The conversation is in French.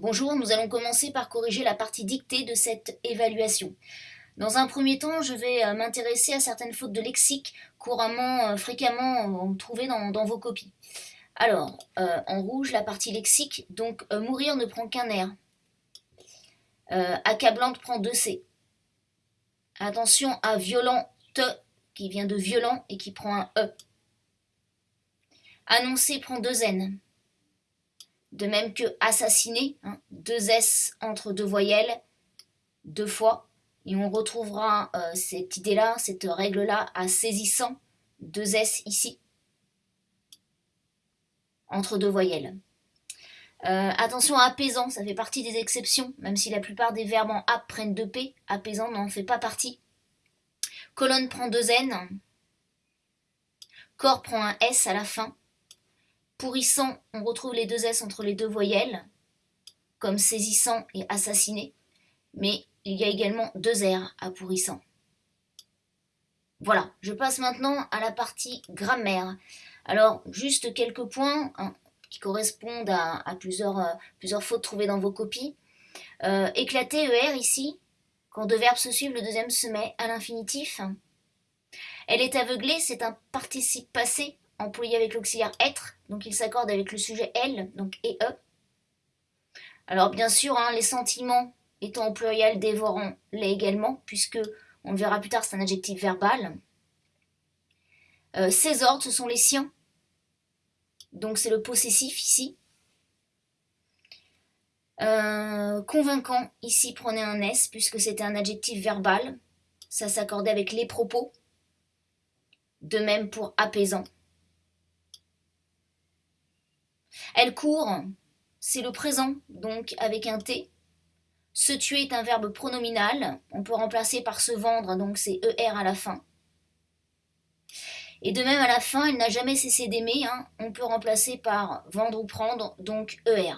Bonjour, nous allons commencer par corriger la partie dictée de cette évaluation. Dans un premier temps, je vais euh, m'intéresser à certaines fautes de lexique couramment, euh, fréquemment euh, trouvées dans, vos copies. Alors, en rouge, la partie lexique, donc mourir ne prend qu'un R. accablante prend deux C. Attention à violent te qui vient de violent et qui prend un E. Annoncer prend deux N de même que assassiner, hein, deux S entre deux voyelles, deux fois, et on retrouvera euh, cette idée-là, cette règle-là à saisissant, deux S ici, entre deux voyelles. Euh, attention à apaisant, ça fait partie des exceptions, même si la plupart des verbes en ap prennent deux P, apaisant n'en fait pas partie. Colonne prend deux N, corps prend un S à la fin, Pourrissant, on retrouve les deux S entre les deux voyelles, comme saisissant et assassiné, mais il y a également deux R à pourrissant. Voilà, je passe maintenant à la partie grammaire. Alors, juste quelques points hein, qui correspondent à, plusieurs, euh, plusieurs, fautes trouvées dans vos copies. Euh, éclater ER ici, quand deux verbes se suivent, le deuxième se met à l'infinitif. Elle est aveuglée, c'est un participe passé employé avec l'auxiliaire être, donc il s'accorde avec le sujet elle, donc et e. Alors bien sûr, hein, les sentiments étant au pluriel dévorant l'est également, puisque on le verra plus tard, c'est un adjectif verbal. Euh, ses ordres, ce sont les siens. Donc c'est le possessif ici. Euh, convaincant, ici prenez un S, puisque c'était un adjectif verbal. Ça s'accordait avec les propos. De même pour apaisant. Elle court, c'est le présent, donc avec un T. Se tuer est un verbe pronominal, on peut remplacer par se vendre, donc c'est ER à la fin. Et de même à la fin, elle n'a jamais cessé d'aimer, hein. on peut remplacer par vendre ou prendre, donc ER.